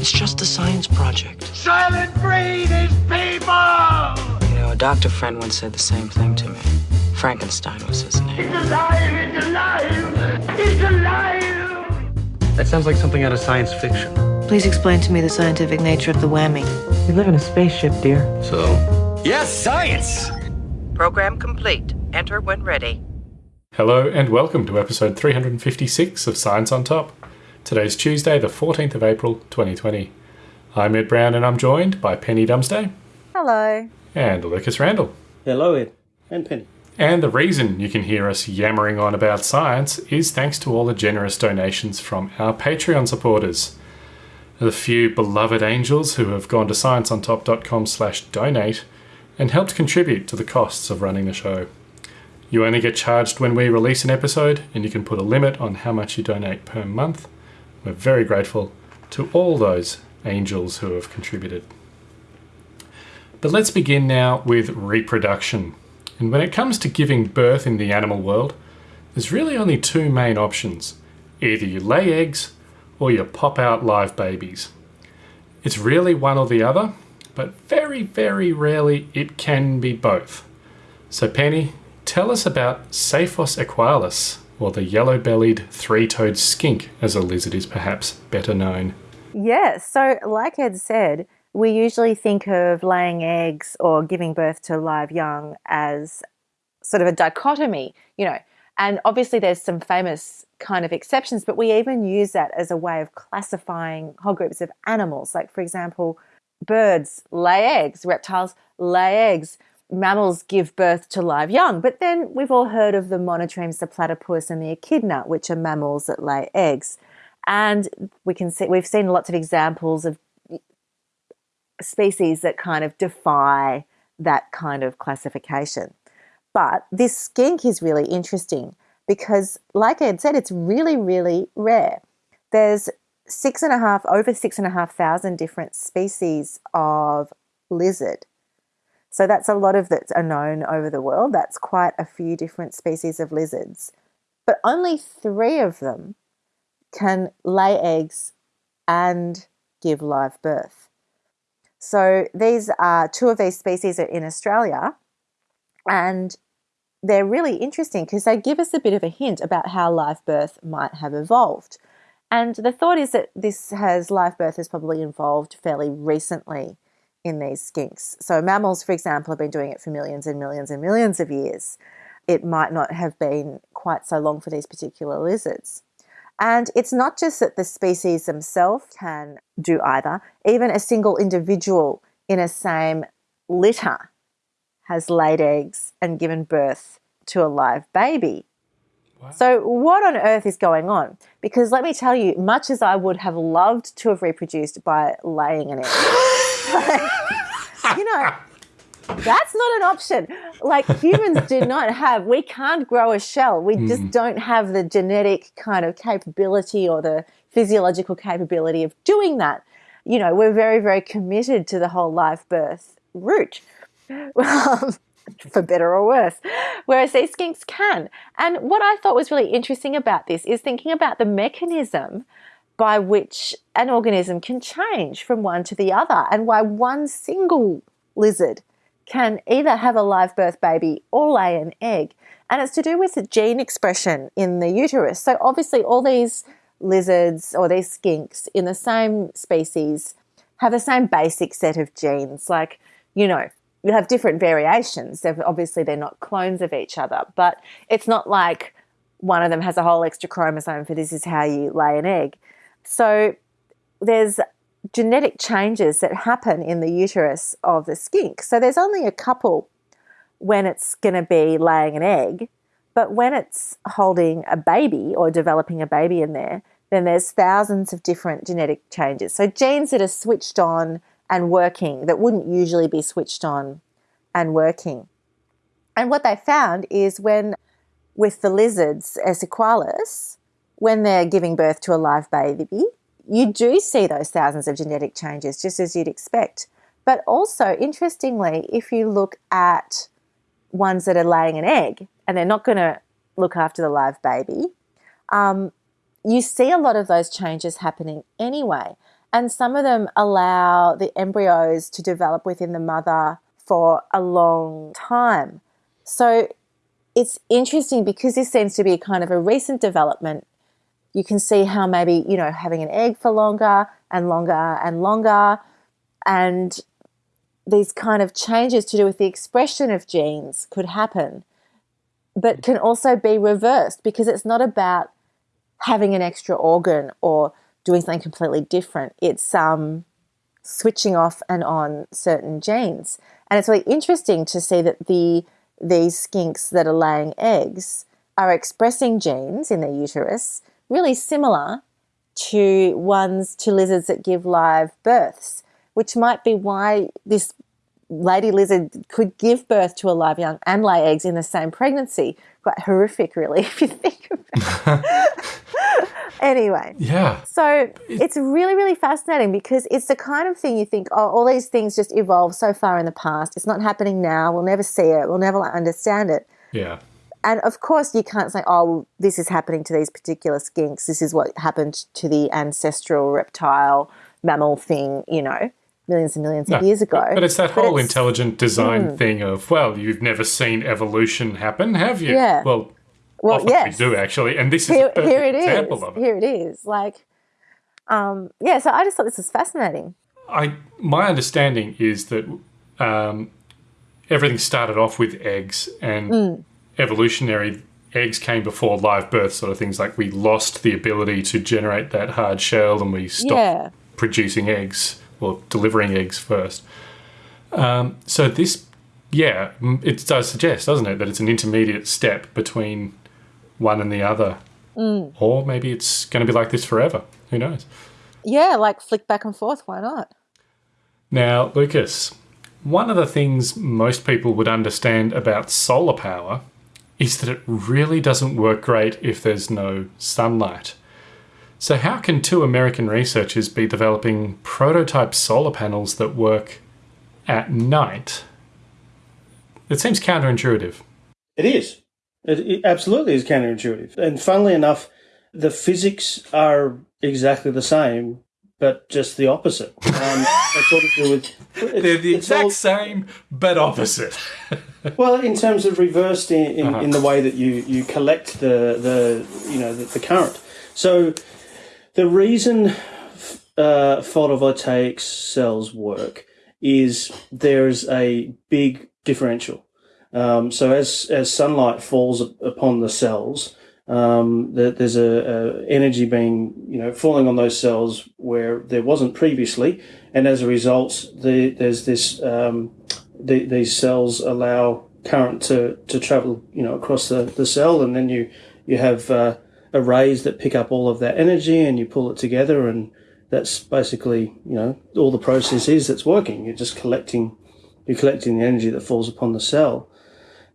It's just a science project. Soylent Green is people! You know, a doctor friend once said the same thing to me. Frankenstein was his name. It's alive! It's alive! It's alive! That sounds like something out of science fiction. Please explain to me the scientific nature of the whammy. We live in a spaceship, dear. So? Yes, science! Program complete. Enter when ready. Hello and welcome to episode 356 of Science on Top. Today's Tuesday, the 14th of April, 2020. I'm Ed Brown and I'm joined by Penny Dumsday Hello. and Lucas Randall. Hello, Ed. And Penny. And the reason you can hear us yammering on about science is thanks to all the generous donations from our Patreon supporters. The few beloved angels who have gone to scienceontop.com slash donate and helped contribute to the costs of running the show. You only get charged when we release an episode, and you can put a limit on how much you donate per month. We're very grateful to all those angels who have contributed. But let's begin now with reproduction. And when it comes to giving birth in the animal world, there's really only two main options. Either you lay eggs or you pop out live babies. It's really one or the other, but very, very rarely it can be both. So Penny, tell us about Saiphos equalis, or the yellow-bellied three-toed skink, as a lizard is perhaps better known. Yeah, so like Ed said, we usually think of laying eggs or giving birth to live young as sort of a dichotomy, you know. And obviously, there's some famous kind of exceptions, but we even use that as a way of classifying whole groups of animals. Like, for example, birds lay eggs, reptiles lay eggs, mammals give birth to live young. But then we've all heard of the monotremes, the platypus, and the echidna, which are mammals that lay eggs. And we can see we've seen lots of examples of species that kind of defy that kind of classification. But this skink is really interesting because, like Ed said, it's really, really rare. There's six and a half, over six and a half thousand different species of lizard. So that's a lot of that are known over the world. That's quite a few different species of lizards. But only three of them can lay eggs and give live birth. So these are two of these species are in Australia, and they're really interesting because they give us a bit of a hint about how live birth might have evolved. And the thought is that this has live birth has probably evolved fairly recently in these skinks. So mammals, for example, have been doing it for millions and millions and millions of years. It might not have been quite so long for these particular lizards. And it's not just that the species themselves can do either, even a single individual in a same litter has laid eggs and given birth to a live baby. Wow. So, what on earth is going on? Because let me tell you, much as I would have loved to have reproduced by laying an egg, you know, that's not an option. Like humans do not have, we can't grow a shell. We mm. just don't have the genetic kind of capability or the physiological capability of doing that. You know, we're very, very committed to the whole live birth route. Well, for better or worse, whereas these skinks can. And what I thought was really interesting about this is thinking about the mechanism by which an organism can change from one to the other and why one single lizard can either have a live birth baby or lay an egg. And it's to do with the gene expression in the uterus. So obviously all these lizards or these skinks in the same species have the same basic set of genes. Like, you know, you have different variations. They're, obviously, they're not clones of each other, but it's not like one of them has a whole extra chromosome for this is how you lay an egg. So there's genetic changes that happen in the uterus of the skink. So there's only a couple when it's going to be laying an egg, but when it's holding a baby or developing a baby in there, then there's thousands of different genetic changes. So genes that are switched on and working that wouldn't usually be switched on and working. And what they found is when with the lizards, S. equalis, when they're giving birth to a live baby, you do see those thousands of genetic changes, just as you'd expect. But also, interestingly, if you look at ones that are laying an egg and they're not going to look after the live baby, um, you see a lot of those changes happening anyway. And some of them allow the embryos to develop within the mother for a long time. So it's interesting because this seems to be kind of a recent development. You can see how maybe, you know, having an egg for longer and longer and longer, and these kind of changes to do with the expression of genes could happen, but can also be reversed because it's not about having an extra organ or doing something completely different. It's um, switching off and on certain genes. And it's really interesting to see that the these skinks that are laying eggs are expressing genes in their uterus really similar to ones to lizards that give live births, which might be why this lady lizard could give birth to a live young and lay eggs in the same pregnancy. Quite horrific, really, if you think about it. anyway. Yeah. So it's really, really fascinating because it's the kind of thing you think, oh, all these things just evolved so far in the past. It's not happening now. We'll never see it. We'll never understand it. Yeah. And of course, you can't say, oh, well, this is happening to these particular skinks. This is what happened to the ancestral reptile mammal thing, you know, millions and millions of years ago. But, but it's that But whole it's- intelligent design Hmm. thing of, well, you've never seen evolution happen, have you? Yeah. Well, Well, often yes. we do actually, and this is Here, a perfect here it is. example of it. Here it is. Like, um, yeah, so I just thought this was fascinating. I my understanding is that um, everything started off with eggs, and Mm. evolutionary eggs came before live birth, sort of things. Like we lost the ability to generate that hard shell, and we stopped Yeah. producing eggs or delivering eggs first. Um, so this, yeah, it does suggest, doesn't it, that it's an intermediate step between one and the other, Mm. or maybe it's going to be like this forever. Who knows? Yeah, like flick back and forth. Why not? Now, Lucas, one of the things most people would understand about solar power is that it really doesn't work great if there's no sunlight. So, how can two American researchers be developing prototype solar panels that work at night? It seems counterintuitive. It is. It, it absolutely is counterintuitive. And funnily enough, the physics are exactly the same, but just the opposite. Um, it's all to do with. it's- They're the exact all- same, but opposite. Well, in terms of reversed in, in, Uh-huh. in the way that you, you collect the, the you know the, the current. So the reason uh, photovoltaic cells work is there's a big differential. Um, so as as sunlight falls upon the cells, um, that there's a, a energy being you know falling on those cells where there wasn't previously, and as a result, the, there's this um, the, these cells allow current to, to travel you know across the, the cell, and then you you have uh, arrays that pick up all of that energy and you pull it together, and that's basically you know all the process is that's working. You're just collecting you're collecting the energy that falls upon the cell.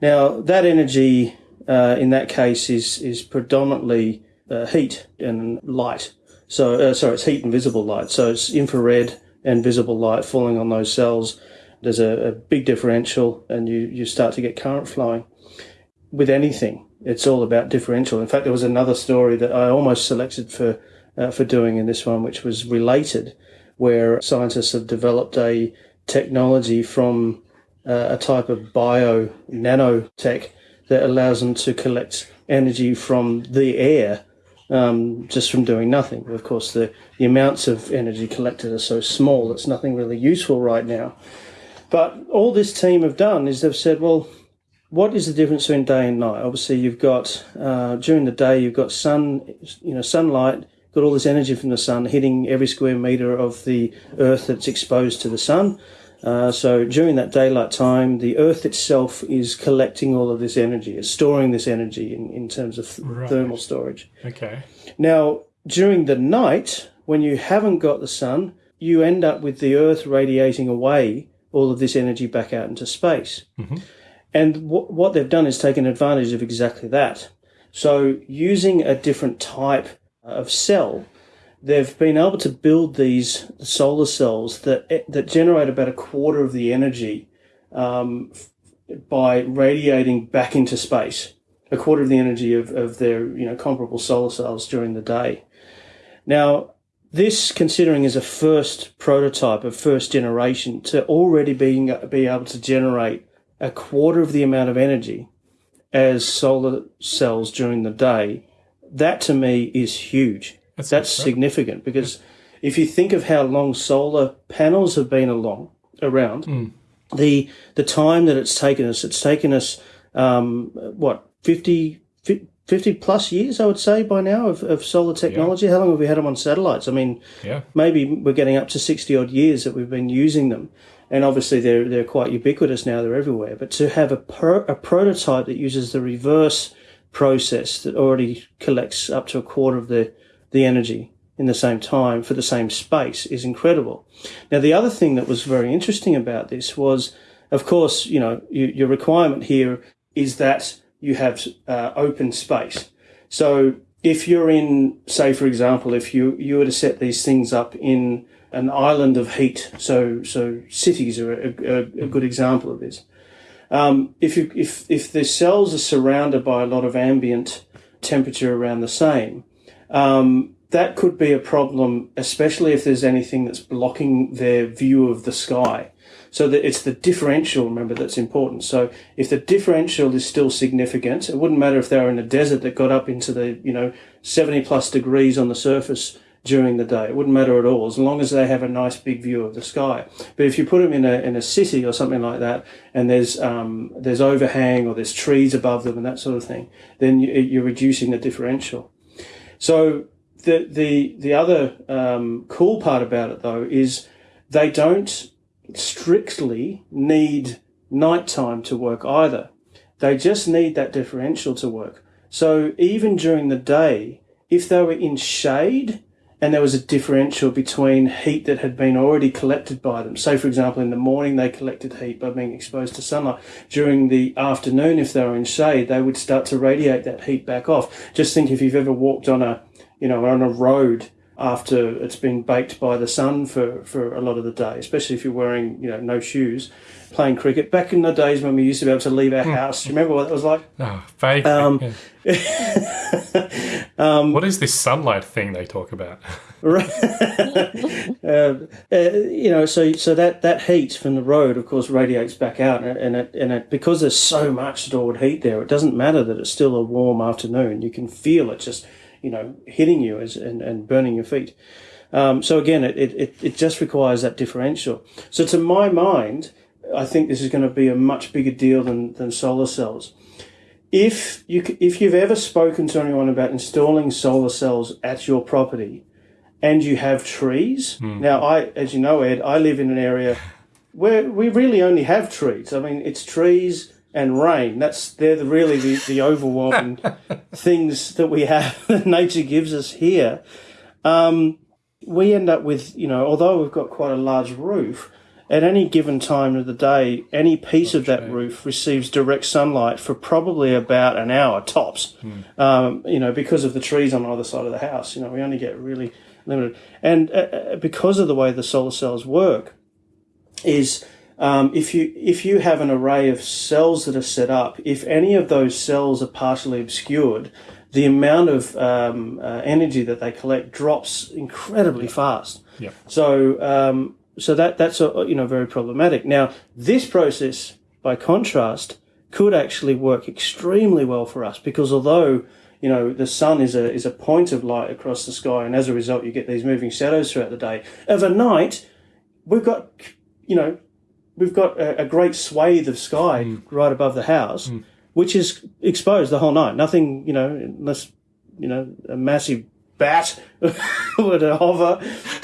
Now that energy uh, in that case is is predominantly uh, heat and light. So uh, sorry, it's heat and visible light. So it's infrared and visible light falling on those cells. There's a, a big differential, and you you start to get current flowing. With anything, it's all about differential. In fact, there was another story that I almost selected for uh, for doing in this one, which was related, where scientists have developed a technology from uh, a type of bio nanotech that allows them to collect energy from the air um, just from doing nothing. Of course, the, the amounts of energy collected are so small, it's nothing really useful right now. But all this team have done is they've said, well, what is the difference between day and night? Obviously, you've got uh, during the day you've got sun, you know, sunlight, got all this energy from the sun hitting every square meter of the Earth that's exposed to the sun. Uh, so during that daylight time, the Earth itself is collecting all of this energy, it's storing this energy in, in terms of Right. thermal storage. Okay. Now, during the night, when you haven't got the sun, you end up with the Earth radiating away all of this energy back out into space. And wh- what they've done is taken advantage of exactly that. So, using a different type of cell, they've been able to build these solar cells that that generate about a quarter of the energy um, by radiating back into space. A quarter of the energy of, of their you know comparable solar cells during the day. Now, this, considering is a first prototype, a first generation, to already being be able to generate a quarter of the amount of energy as solar cells during the day, that to me is huge. That's That's significant because if you think of how long solar panels have been along around, the the time that it's taken us, it's taken us um, what 50, 50 plus years, I would say by now of, of solar technology. How long have we had them on satellites? I mean, Yeah. maybe we're getting up to 60 odd years that we've been using them. And obviously they're, they're quite ubiquitous now, they're everywhere. But to have a, a prototype that uses the reverse process that already collects up to a quarter of the, the energy in the same time for the same space is incredible. Now, the other thing that was very interesting about this was, of course, you know, you, your requirement here is that you have uh, open space. So if you're in, say, for example, if you, you were to set these things up in an island of heat, so so cities are a, a, a good example of this. Um, if you if if the cells are surrounded by a lot of ambient temperature around the same, um, that could be a problem, especially if there's anything that's blocking their view of the sky. So that it's the differential, remember, that's important. So if the differential is still significant, it wouldn't matter if they were in a desert that got up into the, you know, 70 plus degrees on the surface during the day. It wouldn't matter at all, as long as they have a nice big view of the sky. But if you put them in a, in a city or something like that, and there's, um, there's overhang or there's trees above them and that sort of thing, then you, you're reducing the differential. So the the the other um, cool part about it though is they don't strictly need nighttime to work either. They just need that differential to work. So even during the day, if they were in shade and there was a differential between heat that had been already collected by them, So, for example in the morning they collected heat by being exposed to sunlight, during the afternoon if they were in shade they would start to radiate that heat back off. Just think if you've ever walked on a you know, on a road after it's been baked by the sun for, for a lot of the day, especially if you're wearing, you know, no shoes, playing cricket. Back in the days when we used to be able to leave our house, do you remember what that was like? Oh, vague. Um, yeah. what is this sunlight thing they talk about? Right. uh, uh, you know, so so that, that heat from the road, of course, radiates back out, and it, and it, and it, because there's so much stored heat there, it doesn't matter that it's still a warm afternoon. You can feel it just you know, hitting you as, and, and burning your feet. Um, so again, it, it, it just requires that differential. So to my mind, I think this is going to be a much bigger deal than, than solar cells. If you if you've ever spoken to anyone about installing solar cells at your property, and you have trees, now I, as you know, Ed, I live in an area where we really only have trees. I mean, it's trees and rain. That's they're the, really the, the overwhelming things that we have that nature gives us here. Um, we end up with you know, although we've got quite a large roof, at any given time of the day, any piece of that roof receives direct sunlight for probably about an hour tops. Um, you know, because of the trees on either side of the house. You know, we only get really limited, and uh, uh, because of the way the solar cells work, is um, if you if you have an array of cells that are set up, if any of those cells are partially obscured, the amount of um, uh, energy that they collect drops incredibly fast. Yeah. So um, so that that's uh, you know very problematic. Now this process, by contrast, could actually work extremely well for us because although you know the sun is a is a point of light across the sky, and as a result you get these moving shadows throughout the day. Overnight, we've got you know we've got a, a great swathe of sky right above the house, which is exposed the whole night. Nothing, you know, unless you know a massive bat were to hover.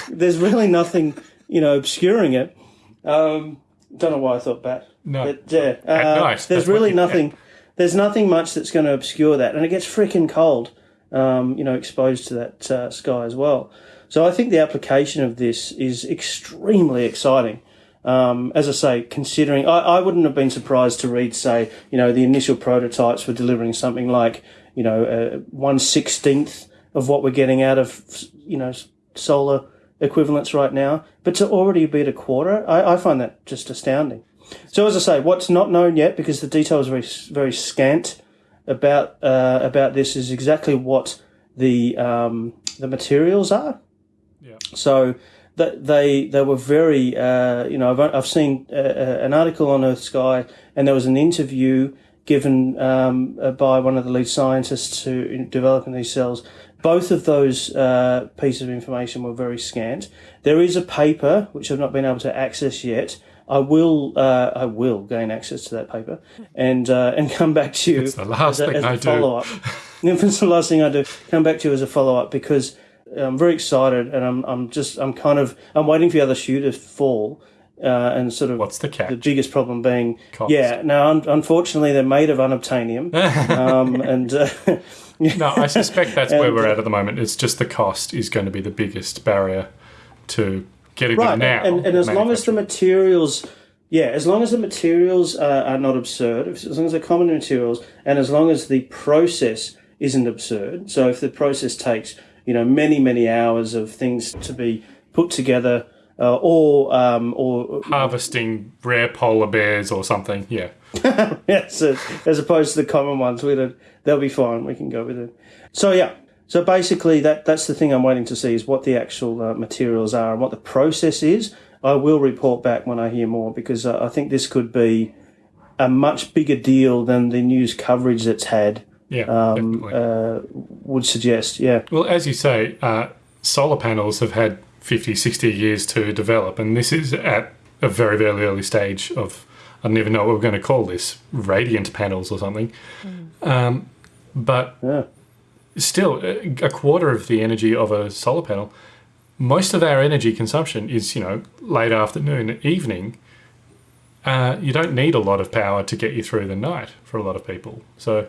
There's really nothing, you know, obscuring it. Um, don't know why I thought bat. No. But, yeah, uh, night, there's really nothing. There's nothing much that's going to obscure that, and it gets freaking cold. Um, you know, exposed to that uh, sky as well. So I think the application of this is extremely exciting. Um, as I say, considering I, I wouldn't have been surprised to read, say, you know, the initial prototypes were delivering something like, you know, uh, one sixteenth of what we're getting out of, you know, solar equivalents right now. But to already be at a quarter, I, I find that just astounding. So as I say, what's not known yet, because the detail is very very scant about uh, about this, is exactly what the um, the materials are. Yeah. So they they were very uh, you know I've, I've seen uh, uh, an article on Earth Sky and there was an interview given um, uh, by one of the lead scientists who developing these cells. Both of those uh, pieces of information were very scant. There is a paper which I've not been able to access yet. I will uh, I will gain access to that paper and uh, and come back to you It's the last as a, thing as a I do. follow up. It's the last thing I do. Come back to you as a follow up because I'm very excited and I'm I'm just I'm kind of I'm waiting for the other shoe to fall. Uh, and sort of What's the catch? the biggest problem being Cost. yeah now un- unfortunately they're made of unobtainium um, and uh, No, I suspect that's where And- we're at at the moment. It's just the cost is going to be the biggest barrier to getting right them now. and, and as long as the materials yeah as long as the materials are, are not absurd as long as they're common materials and as long as the process isn't absurd so if the process takes you know many many hours of things to be put together uh, or um, or harvesting rare polar bears or something, yeah. yes, uh, as opposed to the common ones, we don't, they'll be fine. We can go with it. So yeah, so basically that that's the thing I'm waiting to see is what the actual uh, materials are and what the process is. I will report back when I hear more because uh, I think this could be a much bigger deal than the news coverage that's had Yeah, um, uh, would suggest. Yeah, Well, as you say, uh, solar panels have had 50, 60 years to develop, and this is at a very, very early stage of, I don't even know what we're going to call this, radiant panels or something. Um, but yeah, still, a a quarter of the energy of a solar panel, most of our energy consumption is, you know, late afternoon, evening. Uh, you don't need a lot of power to get you through the night for a lot of people. So,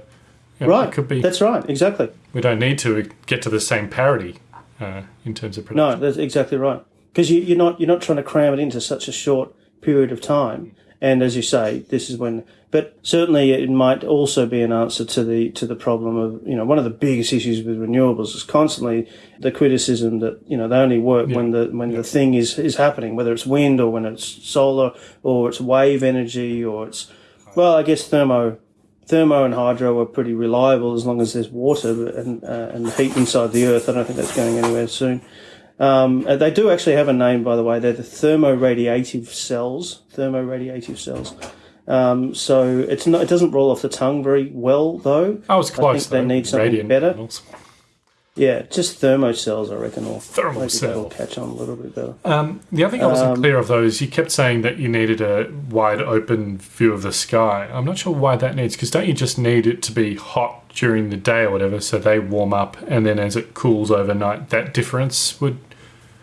know, right. it could be That's right. Exactly. we don't need to get to the same parity uh, in terms of production. No, that's exactly right. Because you, you're not you're not trying to cram it into such a short period of time. And as you say, this is when. But certainly, it might also be an answer to the to the problem of you know one of the biggest issues with renewables is constantly the criticism that you know they only work when the when the thing is is happening, whether it's wind or when it's solar or it's wave energy or it's well, I guess thermo thermo and hydro are pretty reliable as long as there's water and uh, and heat inside the earth. I don't think that's going anywhere soon. Um, uh, they do actually have a name, by the way. They're the thermoradiative cells. Thermoradiative cells. Um, so it's not. It doesn't roll off the tongue very well, though. I was close. think they need something Radiant better. panels. Yeah, just thermocells, I reckon. Or Thermal cell. catch on a little bit better. Um, the other thing I wasn't Um, clear of though is you kept saying that you needed a wide open view of the sky. I'm not sure why that needs because don't you just need it to be hot during the day or whatever, so they warm up, and then as it cools overnight, that difference would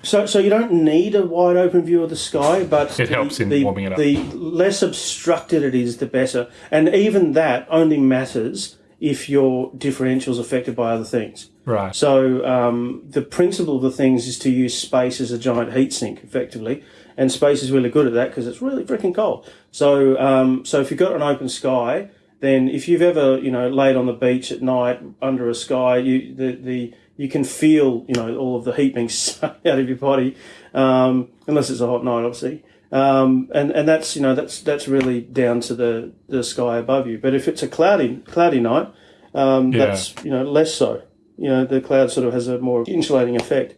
So, so you don't need a wide open view of the sky, but It the- helps in the, warming it up. The less obstructed it is, the better. And even that only matters if your differential is affected by other things. right. So um, the principle of the things is to use space as a giant heat sink, effectively, and space is really good at that because it's really freaking cold. So um, so if you've got an open sky, then if you've ever you know laid on the beach at night under a sky, you the the you can feel you know all of the heat being sucked out of your body, um, unless it's a hot night, obviously. Um, and, and that's you know that's that's really down to the, the sky above you. But if it's a cloudy cloudy night, um, Yeah. that's you know less so. You know the cloud sort of has a more insulating effect.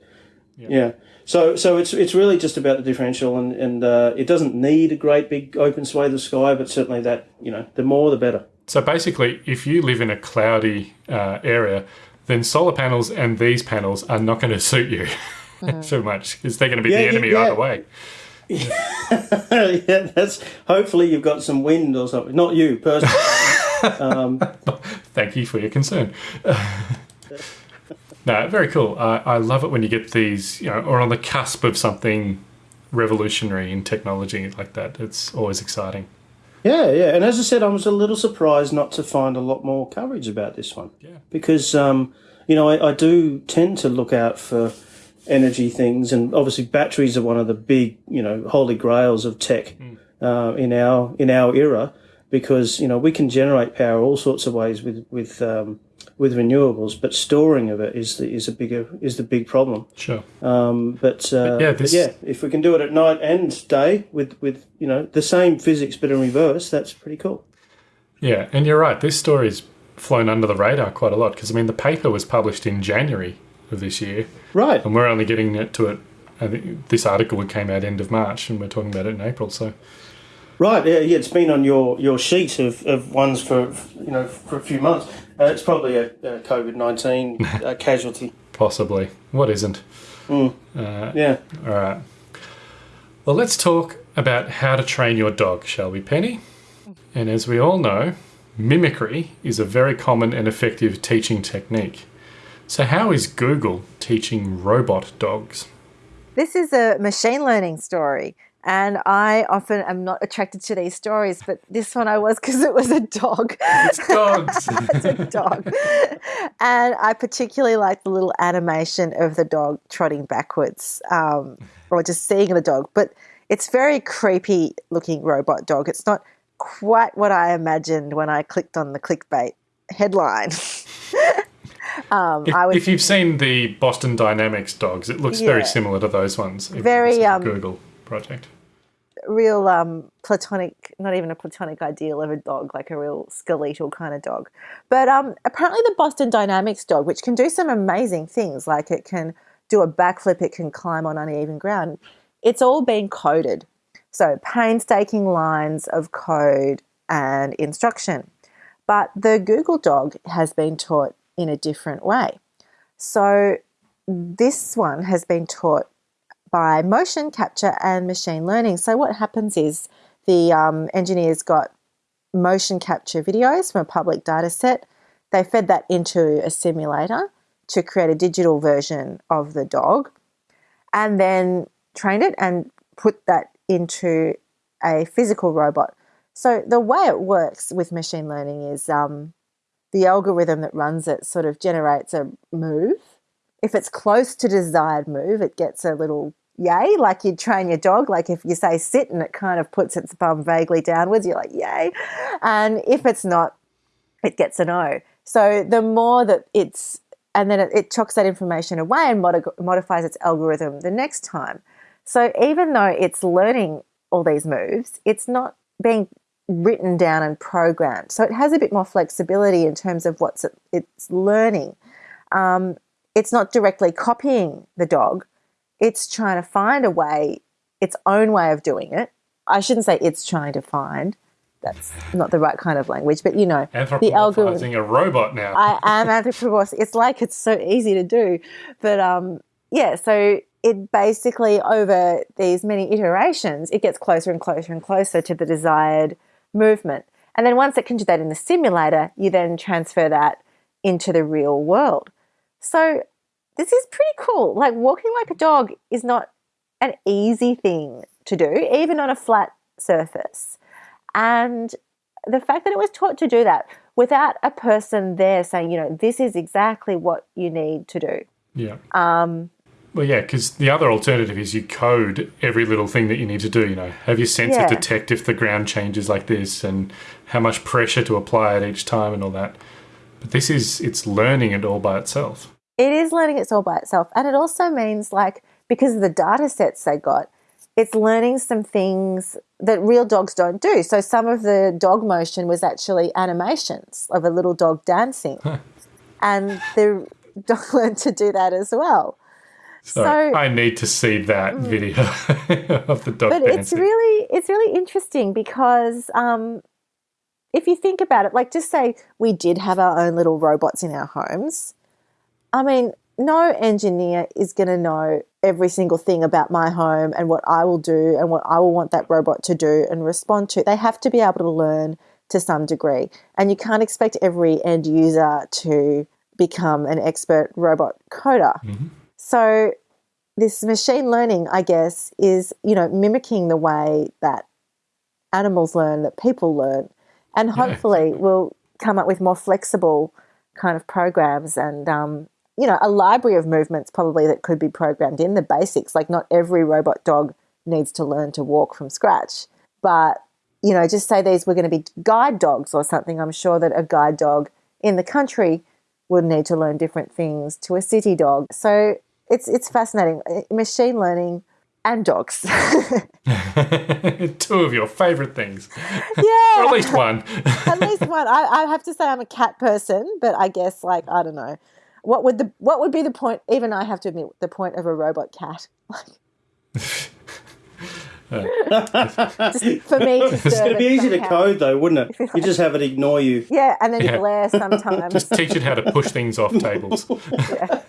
Yeah. So so it's it's really just about the differential, and and uh, it doesn't need a great big open swathe of sky, but certainly that you know the more the better. So basically, if you live in a cloudy uh, area, then solar panels and these panels are not going to suit you too much because they're going to be Yeah, the enemy yeah. either way. yeah, that's hopefully you've got some wind or something. Not you personally. Thank you for your concern. no, very cool. I I love it when you get these, you know, or on the cusp of something revolutionary in technology like that. It's always exciting. Yeah, yeah. And as I said, I was a little surprised not to find a lot more coverage about this one. Yeah. Because, um, you know, I, I do tend to look out for energy things, and obviously batteries are one of the big, you know, holy grails of tech uh, in our in our era. Because you know we can generate power all sorts of ways with with um, with renewables, but storing of it is the is a bigger is the big problem. Sure. Um, but, uh, yeah, but yeah, if we can do it at night and day with, with you know the same physics but in reverse, that's pretty cool. Yeah, and you're right. This story's flown under the radar quite a lot because I mean the paper was published in January of this year, Right. and we're only getting it to it. I think this article came out end of March, and we're talking about it in April. So Right, yeah, yeah, it's been on your, your sheet of, of ones for you know for a few months. Uh, it's probably a, a COVID nineteen uh, casualty. possibly, what isn't? Yeah, All right. Well, let's talk about how to train your dog, shall we, Penny? And as we all know, mimicry is a very common and effective teaching technique. So, how is Google teaching robot dogs? This is a machine learning story. And I often am not attracted to these stories, but this one I was because it was a dog. It's dogs. it's a dog. And I particularly like the little animation of the dog trotting backwards um, or just seeing the dog. But it's very creepy looking robot dog. It's not quite what I imagined when I clicked on the clickbait headline. um, if, if you've seen the Boston Dynamics dogs, it looks very similar to those ones. Very, um, Google project. real um, platonic, not even a platonic ideal of a dog, like a real skeletal kind of dog. But um, apparently, the Boston Dynamics dog, which can do some amazing things, like it can do a backflip, it can climb on uneven ground, it's all been coded. So, painstaking lines of code and instruction. But the Google dog has been taught in a different way. So, this one has been taught by motion capture and machine learning. So what happens is the um, engineers got motion capture videos from a public data set. They fed that into a simulator to create a digital version of the dog and then trained it and put that into a physical robot. So the way it works with machine learning is um, the algorithm that runs it sort of generates a move. If it's close to desired move, it gets a little yay, like you'd train your dog. Like if you say sit and it kind of puts its bum vaguely downwards, you're like, yay. And if it's not, it gets a no. So the more that it's, and then it, it chocks that information away and modi- modifies its algorithm the next time. So even though it's learning all these moves, it's not being written down and programmed. So it has a bit more flexibility in terms of what's it, it's learning. Um, it's not directly copying the dog, it's trying to find a way, its own way of doing it. I shouldn't say it's trying to find. That's not the right kind of language, but you know, the algorithm. A robot now. I am anthropomorphic. It's like it's so easy to do, but um, yeah. So it basically over these many iterations, it gets closer and closer and closer to the desired movement. And then once it can do that in the simulator, you then transfer that into the real world. So this is pretty cool. Like walking like a dog is not an easy thing to do, even on a flat surface. And the fact that it was taught to do that without a person there saying, you know, this is exactly what you need to do. yeah. Um, Well, yeah, because the other alternative is you code every little thing that you need to do. You know, have your sensor Yeah. detect if the ground changes like this, and how much pressure to apply at each time, and all that. But this is it's learning it all by itself. it is learning it's all by itself. And it also means, like, because of the data sets they got, it's learning some things that real dogs don't do. So some of the dog motion was actually animations of a little dog dancing. And the dog learned to do that as well. So, So- I need to see that video of the dog but dancing. it's really it's really interesting because um, if you think about it, like just say we did have our own little robots in our homes. I mean, no engineer is going to know every single thing about my home and what I will do and what I will want that robot to do and respond to. They have to be able to learn to some degree, and you can't expect every end user to become an expert robot coder. So this machine learning, I guess, is you know mimicking the way that animals learn, that people learn, and hopefully we'll come up with more flexible kind of programs and um, you know a library of movements probably that could be programmed in the basics. Like not every robot dog needs to learn to walk from scratch, but you know just say these were going to be guide dogs or something. I'm sure that a guide dog in the country would need to learn different things to a city dog. So it's it's fascinating. Uh, Machine learning and dogs. Two of your favourite things, yeah. or at least one. At least one. I, I have to say I'm a cat person, but I guess like I don't know. what would the what would be the point? Even I have to admit the point of a robot cat. Just for me to serve It'd be it easy to code though, wouldn't it? You just have it ignore you. Yeah, and then Yeah. glare sometimes. Just teach it how to push things off tables. Yeah,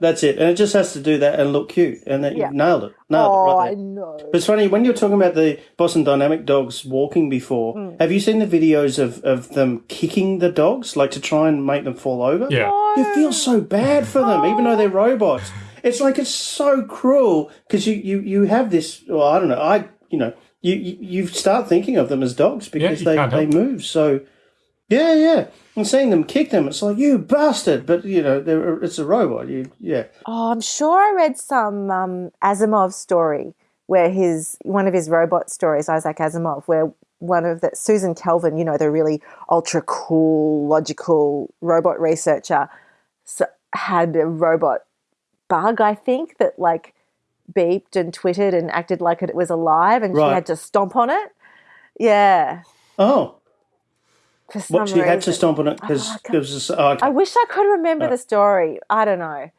that's it. And it just has to do that and look cute. And then Yeah. you nailed it. Nailed oh, it right I know. But it's funny when you're talking about the Boston Dynamic dogs walking before. Mm. Have you seen the videos of, of them kicking the dogs, like to try and make them fall over? Yeah. You feel so bad for them, even though they're robots. It's like it's so cruel because you, you, you have this. Well, I don't know. I you know you, you you start thinking of them as dogs because you they, they move. So yeah, yeah. And seeing them kick them, it's like you bastard. But you know, it's a robot. You yeah. Oh, I'm sure I read some um, Asimov story where his one of his robot stories, Isaac Asimov, where one of the Susan Calvin, you know, the really ultra cool, logical robot researcher, had a robot bug, I think, that like beeped and twittered and acted like it was alive, and Right. she had to stomp on it. Yeah, Oh, for some what she had to stomp on it because Oh, I it was. Oh, okay. I wish I could remember the story. I don't know.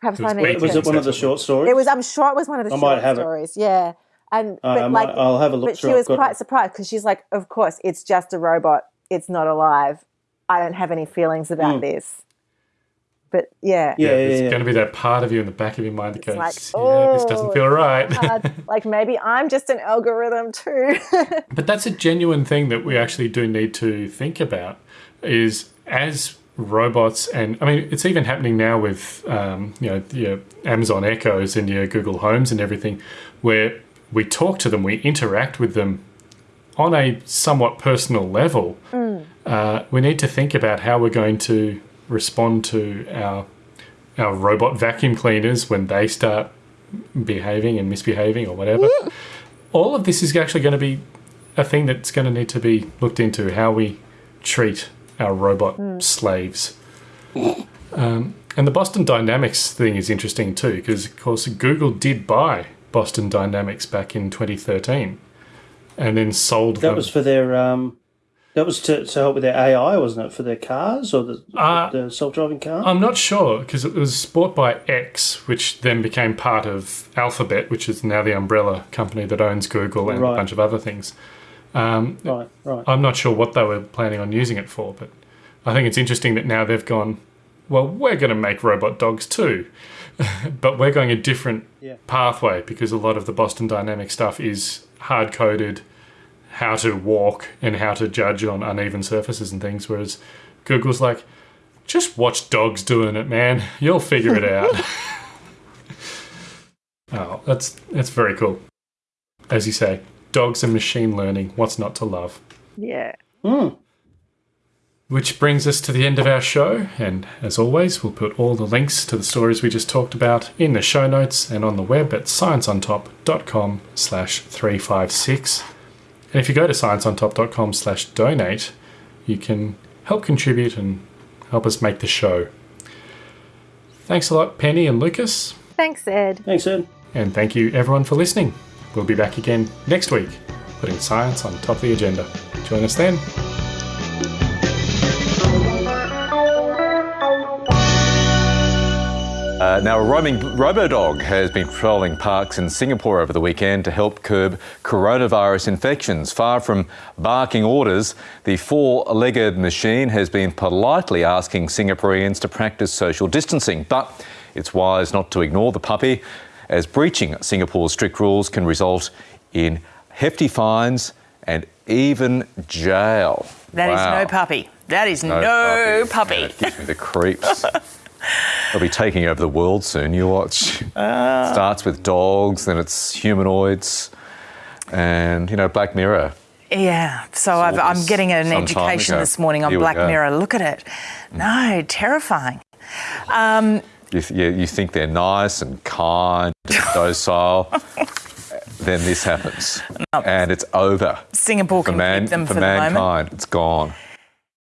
Perhaps It was I need weak. to. was it one of the short stories? It was. I'm sure it was one of the I might short have it. stories. Yeah, and Uh, but I like, might- I'll have a look But through she was quite it. surprised because she's like, "Of course, it's just a robot. It's not alive. I don't have any feelings about this." But yeah. Yeah, yeah, There's yeah. going to be that part of you in the back of your mind that goes, like, yeah, this doesn't oh, feel right. uh, like maybe I'm just an algorithm too. But that's a genuine thing that we actually do need to think about is as robots and I mean it's even happening now with um, you know your Amazon Echoes and your Google Homes and everything where we talk to them we interact with them on a somewhat personal level uh, we need to think about how we're going to respond to our our robot vacuum cleaners when they start behaving and misbehaving or whatever all of this is actually going to be a thing that's going to need to be looked into how we treat our robot slaves. Um, and the Boston Dynamics thing is interesting too, because of course Google did buy Boston Dynamics back in 2013 and then sold That them. was for their. Um, that was to, to help with their AI, wasn't it? For their cars or the, Uh, the self-driving car. I'm not sure because it was bought by X, which then became part of Alphabet, which is now the umbrella company that owns Google and a bunch of other things. right, right. I'm not sure what they were planning on using it for, but I think it's interesting that now they've gone, well, we're going to make robot dogs too, but we're going a different Yeah. pathway because a lot of the Boston Dynamic stuff is hard coded how to walk and how to judge on uneven surfaces and things, whereas Google's like, just watch dogs doing it, man. You'll figure it out. oh, that's that's very cool. As you say, dogs and machine learning. What's not to love? yeah. Hmm. Which brings us to the end of our show, and as always, we'll put all the links to the stories we just talked about in the show notes and on the web at scienceontop.com slash 356. And if you go to scienceontop.com slash donate, you can help contribute and help us make the show. Thanks a lot, Penny and Lucas, Thanks, Ed. Thanks, Ed. and thank you everyone for listening. We'll be back again next week, putting science on top of the agenda. Join us then. Uh, now, a roaming robo-dog has been patrolling parks in Singapore over the weekend to help curb coronavirus infections. Far from barking orders, the four legged machine has been politely asking Singaporeans to practice social distancing. But it's wise not to ignore the puppy, as breaching Singapore's strict rules can result in hefty fines and even jail. That is Wow. no puppy. That is no, puppy. Yeah, it gives me the creeps. They'll be taking over the world soon. You watch. Ah. Starts with dogs, then it's humanoids, and you know Black Mirror. Yeah, so I've, I'm getting an education this morning on Black go. Mirror. Look at it. No, terrifying. Um, You, th- you, you think they're nice and kind, and docile. then this happens, and it's over Singapore for can man keep them for for, the moment. mankind. It's gone.